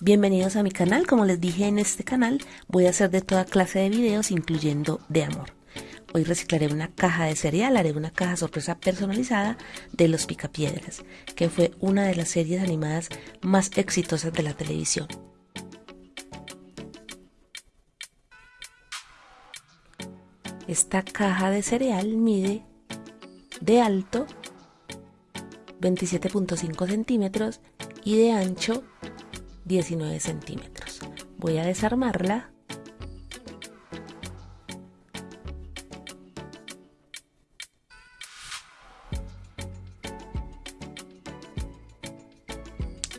Bienvenidos a mi canal, como les dije en este canal voy a hacer de toda clase de videos incluyendo de amor. Hoy reciclaré una caja de cereal, haré una caja sorpresa personalizada de Los Picapiedras, que fue una de las series animadas más exitosas de la televisión. Esta caja de cereal mide de alto 27.5 centímetros y de ancho 19 centímetros. Voy a desarmarla.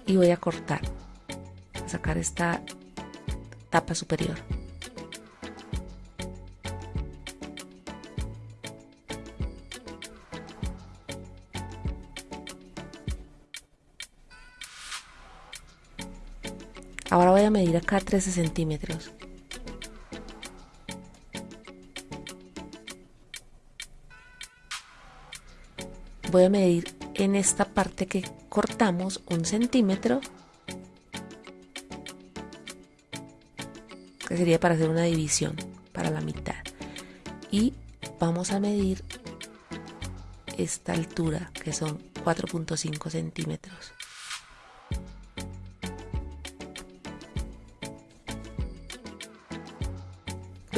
Y voy a cortar, sacar esta tapa superior. Ahora voy a medir acá 13 centímetros. Voy a medir en esta parte que cortamos un centímetro. Que sería para hacer una división para la mitad. Y vamos a medir esta altura que son 4.5 centímetros.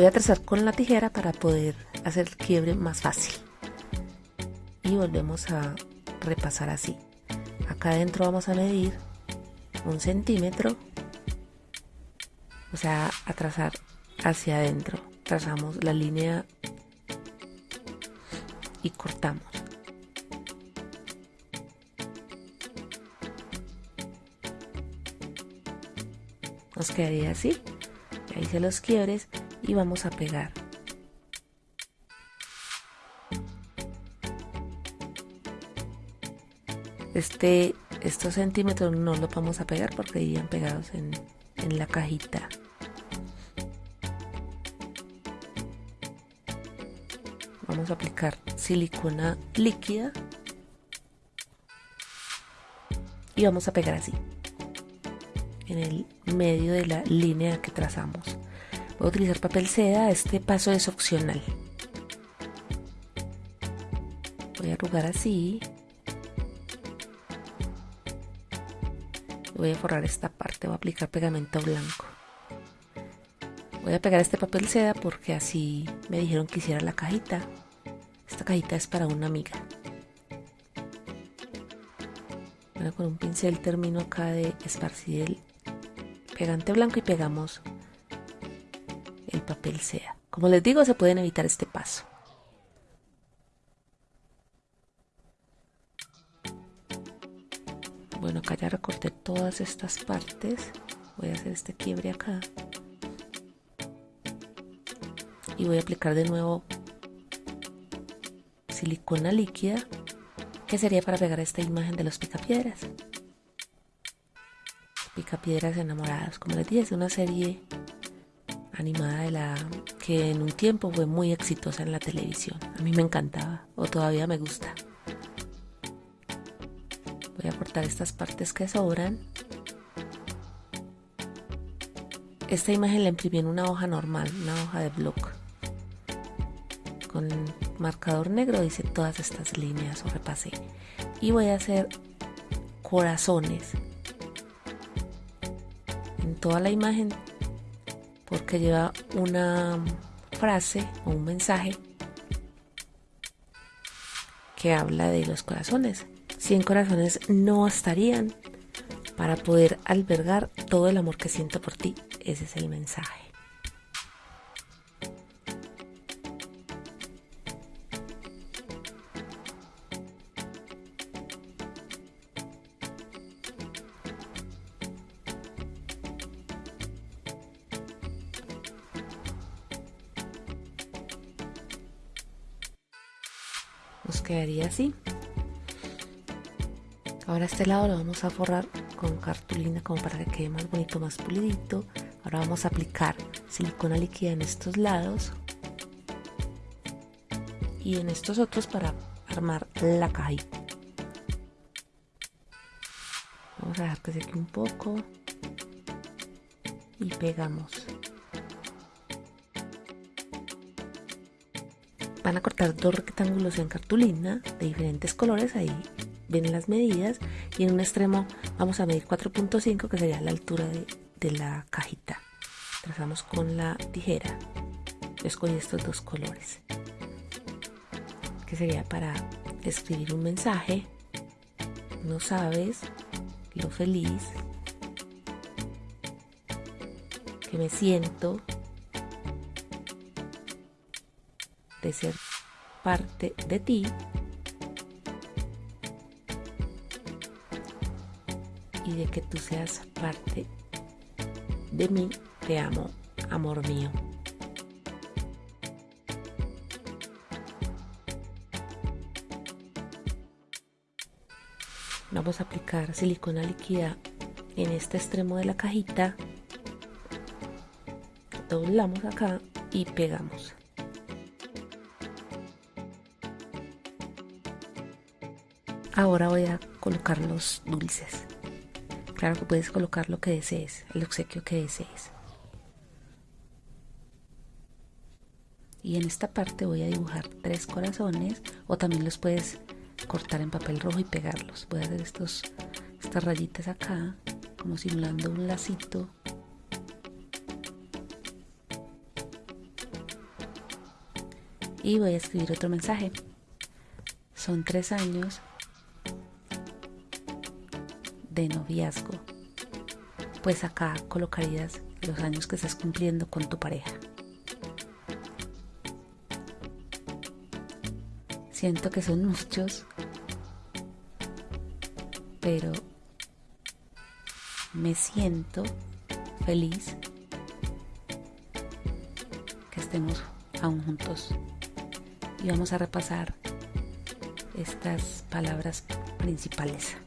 Voy a trazar con la tijera para poder hacer el quiebre más fácil. Y volvemos a repasar así. Acá adentro vamos a medir un centímetro. O sea, a trazar hacia adentro. Trazamos la línea y cortamos. Nos quedaría así. Ahí hice los quiebres y vamos a pegar. Este, estos centímetros no los vamos a pegar porque iban pegados en, en la cajita. Vamos a aplicar silicona líquida y vamos a pegar así en el medio de la línea que trazamos. Voy a utilizar papel seda, este paso es opcional. Voy a arrugar así. Voy a forrar esta parte, voy a aplicar pegamento blanco. Voy a pegar este papel seda porque así me dijeron que hiciera la cajita. Esta cajita es para una amiga. Bueno, con un pincel termino acá de esparcir el pegante blanco y pegamos papel sea. Como les digo, se pueden evitar este paso. Bueno, acá ya recorté todas estas partes. Voy a hacer este quiebre acá. Y voy a aplicar de nuevo silicona líquida, que sería para pegar esta imagen de los picapiedras. Picapiedras enamoradas, como les dije, es una serie animada de la que en un tiempo fue muy exitosa en la televisión. A mí me encantaba o todavía me gusta. Voy a cortar estas partes que sobran. Esta imagen la imprimí en una hoja normal, una hoja de bloc. Con marcador negro hice todas estas líneas o repasé. Y voy a hacer corazones en toda la imagen porque lleva una frase o un mensaje que habla de los corazones. 100 corazones no bastarían para poder albergar todo el amor que siento por ti. Ese es el mensaje. Nos quedaría así. Ahora este lado lo vamos a forrar con cartulina como para que quede más bonito más pulidito. Ahora vamos a aplicar silicona líquida en estos lados y en estos otros para armar la cajita. Vamos a dejar que seque un poco y pegamos. Van a cortar dos rectángulos en cartulina de diferentes colores, ahí ven las medidas y en un extremo vamos a medir 4.5 que sería la altura de, de la cajita. Trazamos con la tijera. Yo escogí estos dos colores que sería para escribir un mensaje. No sabes lo feliz que me siento de ser parte de ti y de que tú seas parte de mí. Te amo, amor mío. Vamos a aplicar silicona líquida en este extremo de la cajita doblamos acá y pegamos ahora voy a colocar los dulces. Claro que puedes colocar lo que desees el obsequio que desees. Y en esta parte voy a dibujar tres corazones o también los puedes cortar en papel rojo y pegarlos. Voy a hacer estos estas rayitas acá como simulando un lacito. Y voy a escribir otro mensaje. Son tres años de noviazgo. Pues acá colocarías los años que estás cumpliendo con tu pareja. Siento que son muchos, pero me siento feliz que estemos aún juntos y vamos a repasar estas palabras principales.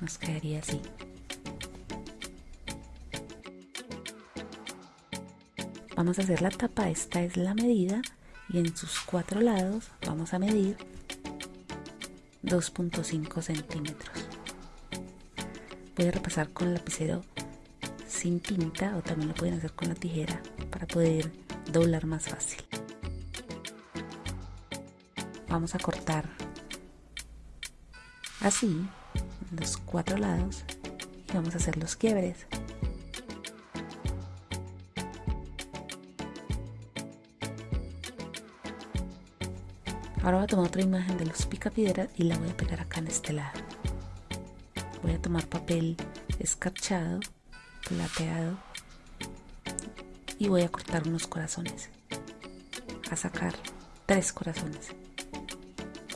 Nos quedaría así. Vamos a hacer la tapa, esta es la medida y en sus cuatro lados vamos a medir 2.5 centímetros. Voy a repasar con el lapicero sin tinta o también lo pueden hacer con la tijera para poder doblar más fácil. Vamos a cortar así los cuatro lados y vamos a hacer los quiebres ahora voy a tomar otra imagen de los picapiedras y la voy a pegar acá en este lado voy a tomar papel escarchado, plateado y voy a cortar unos corazones. A sacar tres corazones.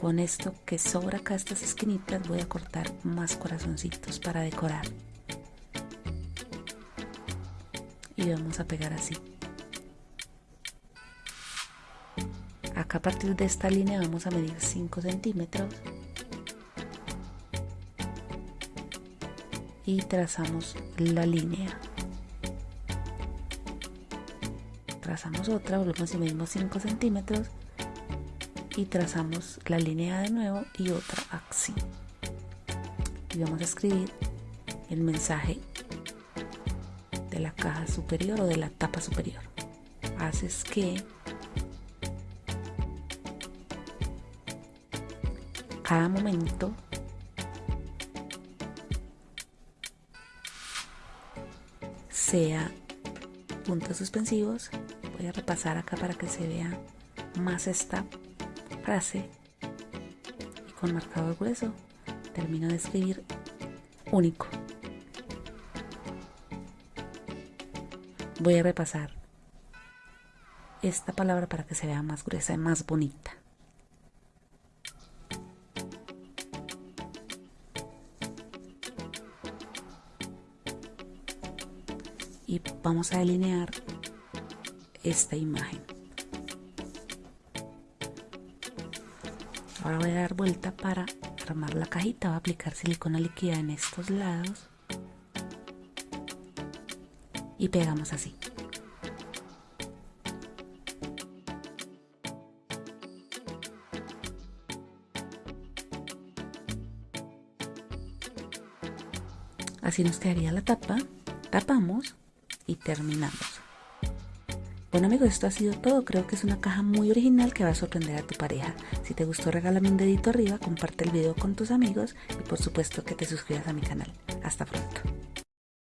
Con esto que sobra acá estas esquinitas voy a cortar más corazoncitos para decorar. Y vamos a pegar así. Acá a partir de esta línea vamos a medir 5 centímetros y trazamos la línea trazamos otra, volvemos y medimos 5 centímetros y trazamos la línea de nuevo y otra así y vamos a escribir el mensaje de la caja superior o de la tapa superior haces que cada momento sea puntos suspensivos. Voy a repasar acá para que se vea más esta frase. Y con marcador grueso termino de escribir único. Voy a repasar esta palabra para que se vea más gruesa y más bonita. y vamos a delinear esta imagen. ahora voy a dar vuelta para armar la cajita. Voy a aplicar silicona líquida en estos lados. Y pegamos así. Así nos quedaría la tapa. Tapamos y terminamos. Bueno amigos, esto ha sido todo. Creo que es una caja muy original que va a sorprender a tu pareja. Si te gustó, regálame un dedito arriba, comparte el video con tus amigos y por supuesto que te suscribas a mi canal. Hasta pronto.